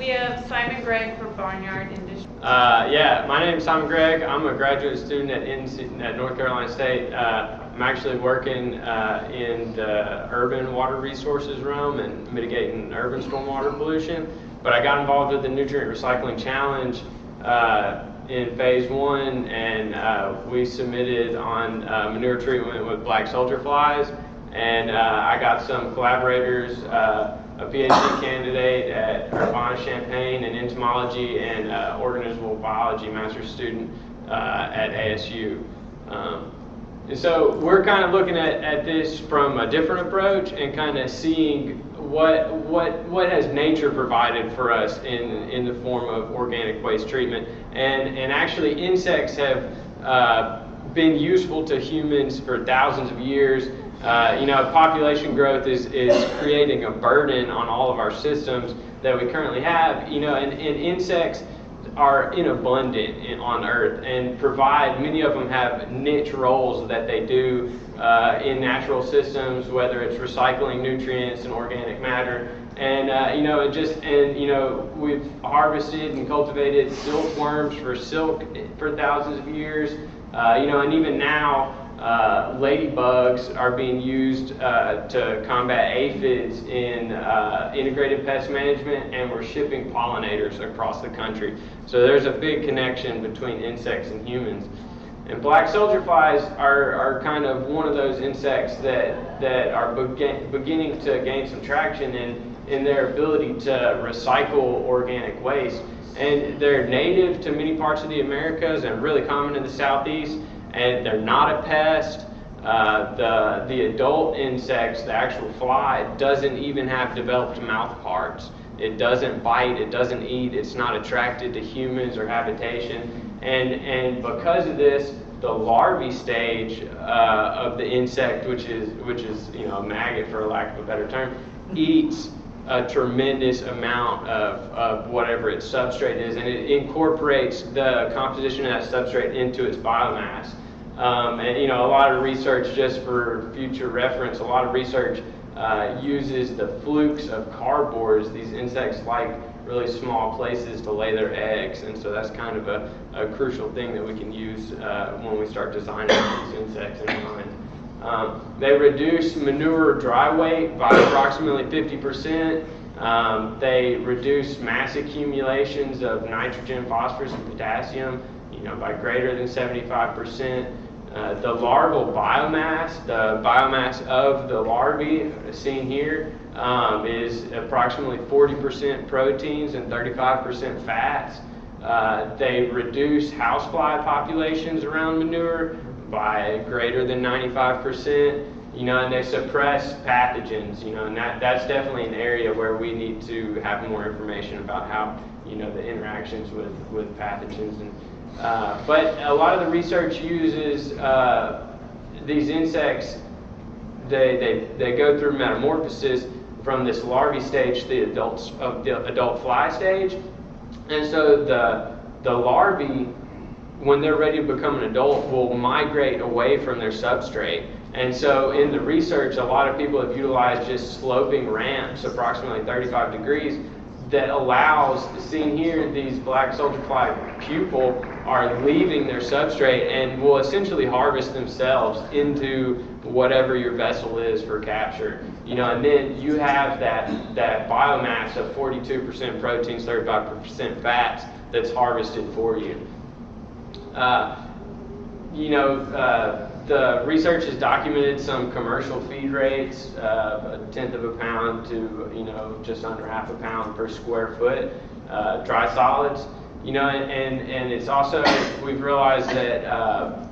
We have Simon Gregg for Barnyard Industries. Uh, yeah, my name is Simon Gregg. I'm a graduate student at, NC, at North Carolina State. Uh, I'm actually working uh, in the urban water resources realm and mitigating urban stormwater pollution. But I got involved with the Nutrient Recycling Challenge uh, in phase one, and uh, we submitted on uh, manure treatment with black soldier flies. And I got some collaborators a PhD candidate at Urbana-Champaign in entomology and uh, organismal biology master's student uh, at ASU. Um, and so we're kind of looking at, at this from a different approach and kind of seeing what, what, what has nature provided for us in, in the form of organic waste treatment. And, and actually insects have uh, been useful to humans for thousands of years uh, you know, population growth is, is creating a burden on all of our systems that we currently have. You know, and, and insects are in abundant on Earth and provide, many of them have niche roles that they do uh, in natural systems, whether it's recycling nutrients and organic matter. And, uh, you know, it just, and, you know, we've harvested and cultivated silkworms for silk for thousands of years. Uh, you know, and even now, uh, ladybugs are being used uh, to combat aphids in uh, integrated pest management, and we're shipping pollinators across the country. So there's a big connection between insects and humans. And black soldier flies are, are kind of one of those insects that, that are begin, beginning to gain some traction in, in their ability to recycle organic waste. And they're native to many parts of the Americas and really common in the southeast and they're not a pest. Uh, the, the adult insects, the actual fly, doesn't even have developed mouth parts. It doesn't bite, it doesn't eat, it's not attracted to humans or habitation. And, and because of this, the larvae stage uh, of the insect, which is, which is you know, a maggot for lack of a better term, eats a tremendous amount of, of whatever its substrate is, and it incorporates the composition of that substrate into its biomass. Um, and you know, a lot of research, just for future reference, a lot of research uh, uses the flutes of cardboards. These insects like really small places to lay their eggs, and so that's kind of a, a crucial thing that we can use uh, when we start designing these insects in mind. Um, they reduce manure dry weight by approximately 50%. Um, they reduce mass accumulations of nitrogen, phosphorus, and potassium, you know, by greater than 75%. Uh, the larval biomass, the biomass of the larvae seen here, um, is approximately 40% proteins and 35% fats. Uh, they reduce housefly populations around manure by greater than 95%, you know, and they suppress pathogens, you know, and that, that's definitely an area where we need to have more information about how, you know, the interactions with, with pathogens and uh, but a lot of the research uses uh, these insects, they, they, they go through metamorphosis from this larvae stage to the adults of the adult fly stage. And so the, the larvae, when they're ready to become an adult, will migrate away from their substrate. And so in the research, a lot of people have utilized just sloping ramps, approximately 35 degrees, that allows, seen here, these black soldier fly pupal are leaving their substrate and will essentially harvest themselves into whatever your vessel is for capture. You know, and then you have that, that biomass of 42% proteins, 35% fats that's harvested for you. Uh, you know, uh, the research has documented some commercial feed rates, uh, a tenth of a pound to you know just under half a pound per square foot, uh, dry solids. You know, and and it's also we've realized that uh,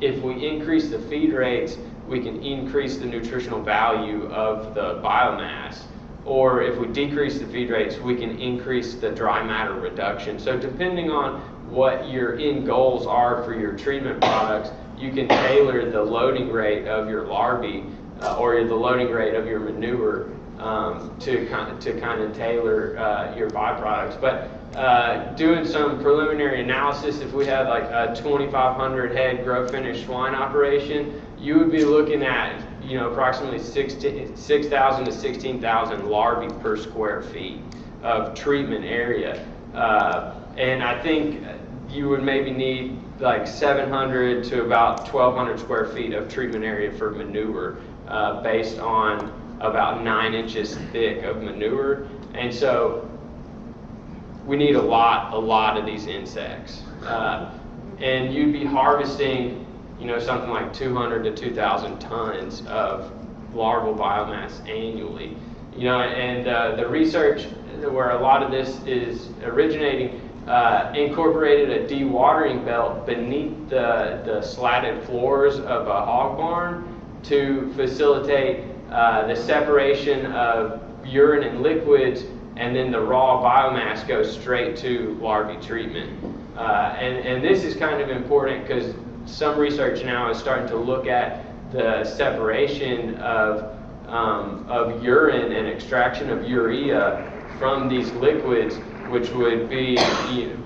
if we increase the feed rates, we can increase the nutritional value of the biomass. Or if we decrease the feed rates, we can increase the dry matter reduction. So depending on what your end goals are for your treatment products, you can tailor the loading rate of your larvae uh, or the loading rate of your manure um, to kind of, to kind of tailor uh, your byproducts. But uh, doing some preliminary analysis, if we had like a 2,500 head grow finish swine operation, you would be looking at, you know, approximately 6,000 to 16,000 larvae per square feet of treatment area. Uh, and I think you would maybe need like 700 to about 1,200 square feet of treatment area for manure uh, based on about nine inches thick of manure. And so we need a lot, a lot of these insects. Uh, and you'd be harvesting, you know, something like 200 to 2,000 tons of larval biomass annually. You know, and uh, the research where a lot of this is originating uh, incorporated a dewatering belt beneath the, the slatted floors of a hog barn to facilitate uh, the separation of urine and liquids, and then the raw biomass goes straight to larvae treatment. Uh, and, and this is kind of important because some research now is starting to look at the separation of, um, of urine and extraction of urea from these liquids, which would be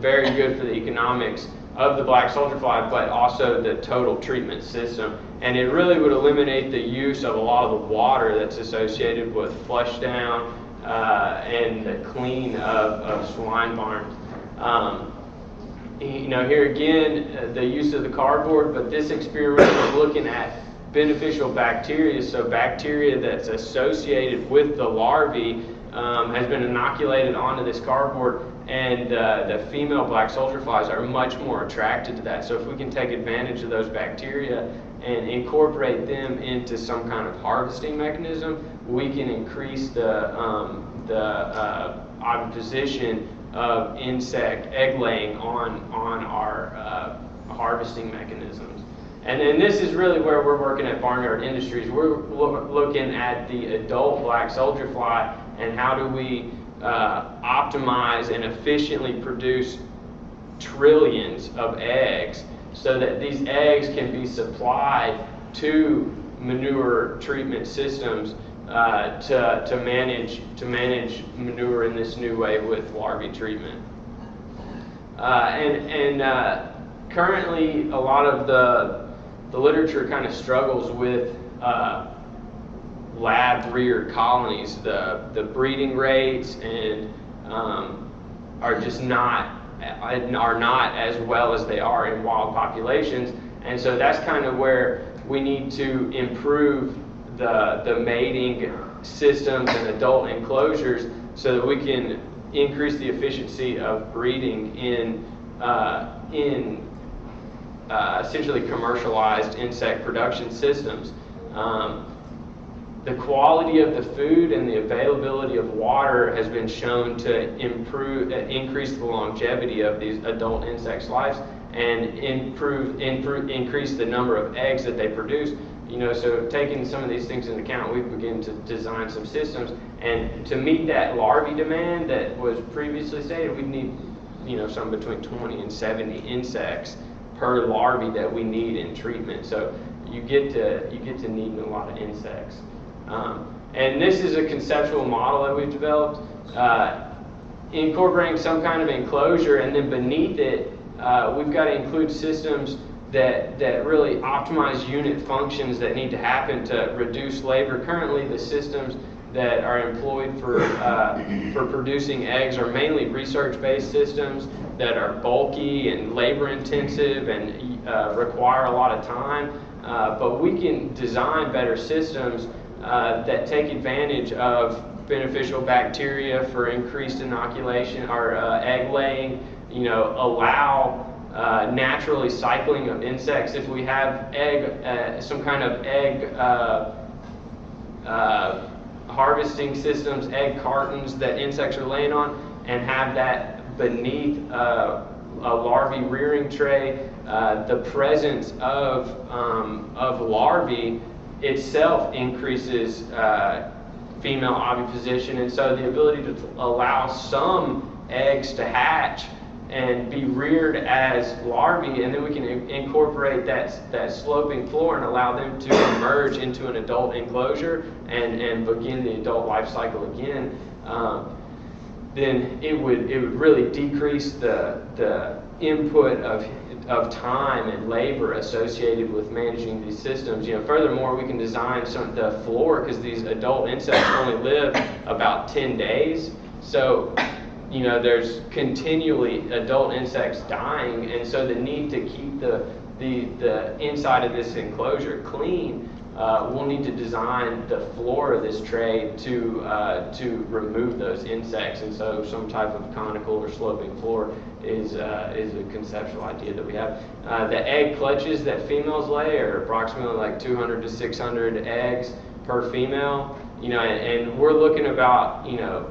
very good for the economics of the black soldier fly, but also the total treatment system. And it really would eliminate the use of a lot of the water that's associated with flush down uh, and the clean of, of swine barns. Um, you know, here again, uh, the use of the cardboard, but this experiment was looking at beneficial bacteria, so bacteria that's associated with the larvae um, has been inoculated onto this cardboard, and uh, the female black soldier flies are much more attracted to that. So if we can take advantage of those bacteria and incorporate them into some kind of harvesting mechanism, we can increase the um, the uh, position of insect egg laying on on our uh, harvesting mechanisms. And then this is really where we're working at Barnyard Industries. We're lo looking at the adult black soldier fly and how do we uh, optimize and efficiently produce trillions of eggs so that these eggs can be supplied to manure treatment systems uh, to, to manage to manage manure in this new way with larvae treatment. Uh, and and uh, currently, a lot of the the literature kind of struggles with uh, lab reared colonies. The the breeding rates and um, are just not are not as well as they are in wild populations, and so that's kind of where we need to improve the the mating systems and adult enclosures so that we can increase the efficiency of breeding in uh, in uh, essentially commercialized insect production systems. Um, the quality of the food and the availability of water has been shown to improve, uh, increase the longevity of these adult insects' lives and improve, improve, increase the number of eggs that they produce. You know, so taking some of these things into account, we begin to design some systems. And to meet that larvae demand that was previously stated, we need, you know, some between 20 and 70 insects per larvae that we need in treatment. So you get to you get to needing a lot of insects. Um, and this is a conceptual model that we've developed, uh, incorporating some kind of enclosure, and then beneath it, uh, we've got to include systems that, that really optimize unit functions that need to happen to reduce labor. Currently, the systems that are employed for, uh, for producing eggs are mainly research-based systems that are bulky and labor-intensive and uh, require a lot of time. Uh, but we can design better systems uh, that take advantage of beneficial bacteria for increased inoculation or uh, egg laying, you know, allow uh, naturally cycling of insects. If we have egg, uh, some kind of egg uh, uh, harvesting systems, egg cartons that insects are laying on, and have that beneath a larvae rearing tray, the presence of, um, of larvae itself increases uh, female oviposition, and so the ability to allow some eggs to hatch and be reared as larvae, and then we can incorporate that, that sloping floor and allow them to emerge into an adult enclosure and, and begin the adult life cycle again. Um, then it would it would really decrease the the input of of time and labor associated with managing these systems. You know, furthermore, we can design some the floor because these adult insects only live about 10 days. So, you know, there's continually adult insects dying, and so the need to keep the the the inside of this enclosure clean uh, we'll need to design the floor of this tray to uh, to remove those insects, and so some type of conical or sloping floor is uh, is a conceptual idea that we have. Uh, the egg clutches that females lay are approximately like 200 to 600 eggs per female, you know, and, and we're looking about you know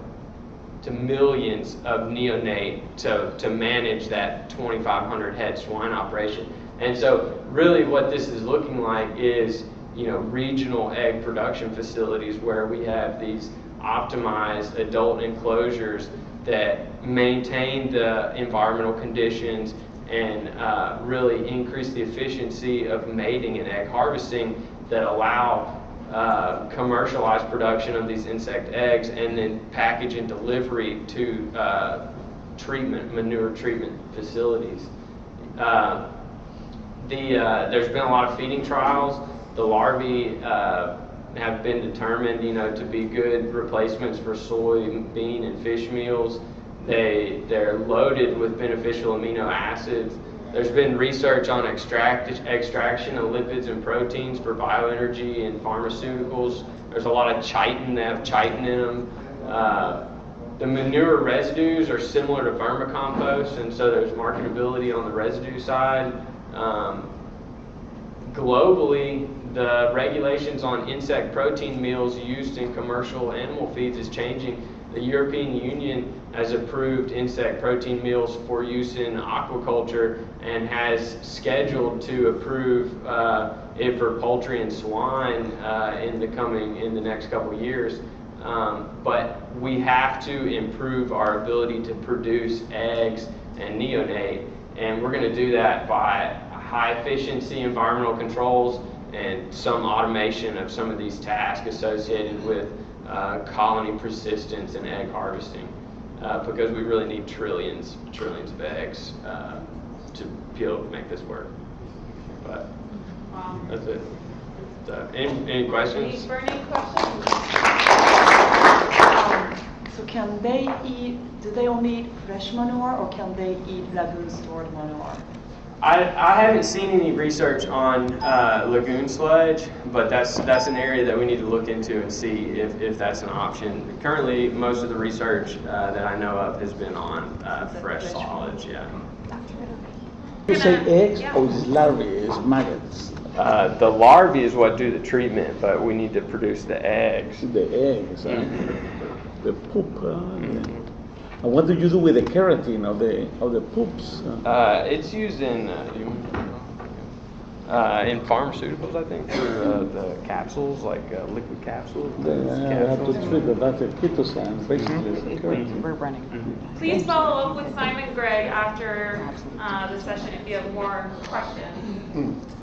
to millions of neonate to, to manage that 2,500 head swine operation. And so, really, what this is looking like is you know, regional egg production facilities where we have these optimized adult enclosures that maintain the environmental conditions and uh, really increase the efficiency of mating and egg harvesting that allow uh, commercialized production of these insect eggs and then package and delivery to uh, treatment, manure treatment facilities. Uh, the, uh, there's been a lot of feeding trials the larvae uh, have been determined, you know, to be good replacements for soybean and fish meals. They they're loaded with beneficial amino acids. There's been research on extract, extraction of lipids and proteins for bioenergy and pharmaceuticals. There's a lot of chitin, they have chitin in them. Uh, the manure residues are similar to vermicompost, and so there's marketability on the residue side. Um, globally, the regulations on insect protein meals used in commercial animal feeds is changing. The European Union has approved insect protein meals for use in aquaculture and has scheduled to approve uh, it for poultry and swine uh, in the coming in the next couple years. Um, but we have to improve our ability to produce eggs and neonate, and we're going to do that by high efficiency environmental controls and some automation of some of these tasks associated with uh, colony persistence and egg harvesting. Uh, because we really need trillions, trillions of eggs uh, to be able to make this work. But Wow. that's it. So, any, any questions? Any questions? So can they eat, do they only eat fresh manure or can they eat lagoon stored manure? I, I haven't seen any research on uh, lagoon sludge, but that's that's an area that we need to look into and see if, if that's an option. Currently, most of the research uh, that I know of has been on uh, fresh solids. Yeah. You say eggs yeah. or is larvae, is maggots? Uh, the larvae is what do the treatment, but we need to produce the eggs. The eggs, huh? Mhm. the poop. huh? And what do you do with the keratin of the of the poops? Uh, it's used in uh, uh, in pharmaceuticals, I think, for uh, the capsules, like uh, liquid capsules. Then those I have to treat that. That's a chitosan, basically. It's a keratin. We're running. Please follow up with Simon Gregg after uh, the session if you have more questions.